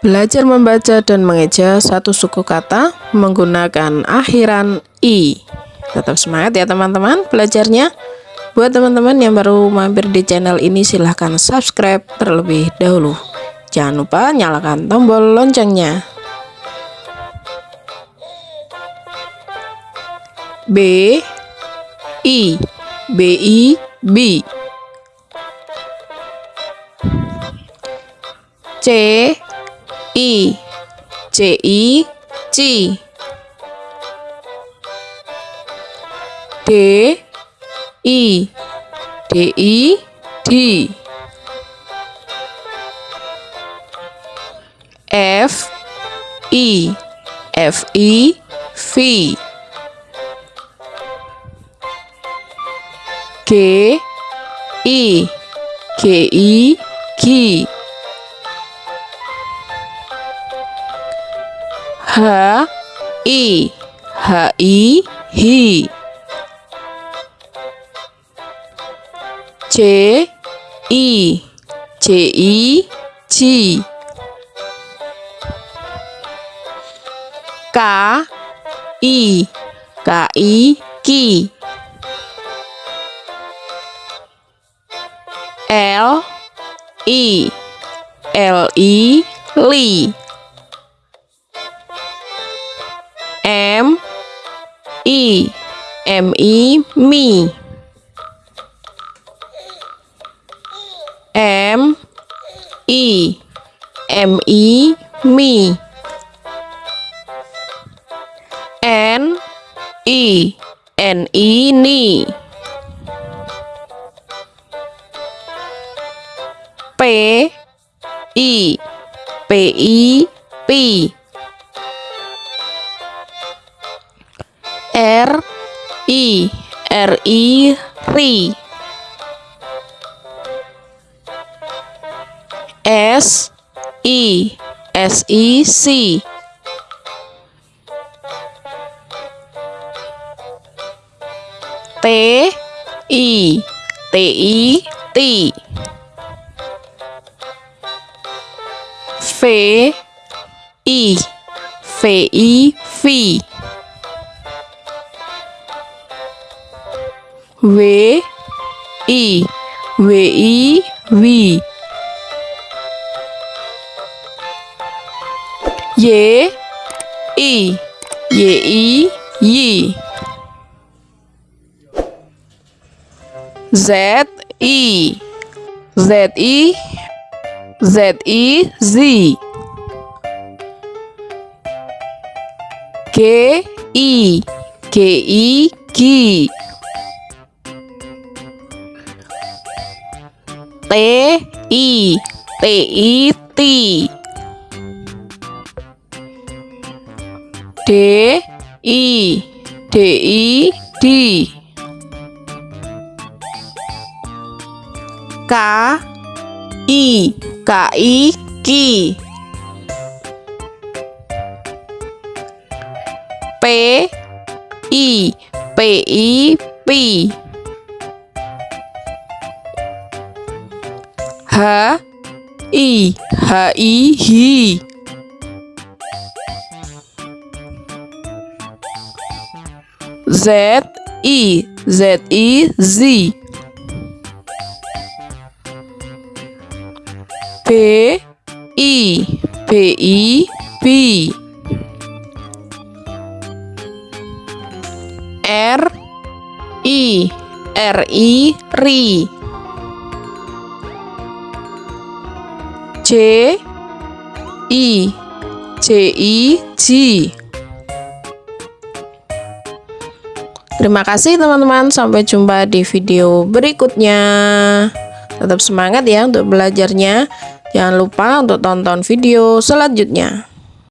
Belajar membaca dan mengeja satu suku kata menggunakan akhiran i. Tetap semangat ya teman-teman belajarnya. Buat teman-teman yang baru mampir di channel ini silahkan subscribe terlebih dahulu. Jangan lupa nyalakan tombol loncengnya. B I B I B C I C I C D I D I D F I F I V. G I G I G H I H I hi J I J I J K I K I Ki L I L I Li M I M I Mi M I M I Mi N I N I Ni P I P I Pi R I R I Ri S I S I Si T I T I Ti V I V I Vi W I W I Wi Y I Y I Yi Z I Z I Z I Z. G I G I G T I T I T. D I D I D. K I K I Ki P I P I Pi H I H I Hi Z I Z I Z. P I P I P. R I R I Ri I J I J Terima kasih teman-teman, sampai jumpa di video berikutnya. Tetap semangat ya untuk belajarnya. Jangan lupa untuk tonton video selanjutnya.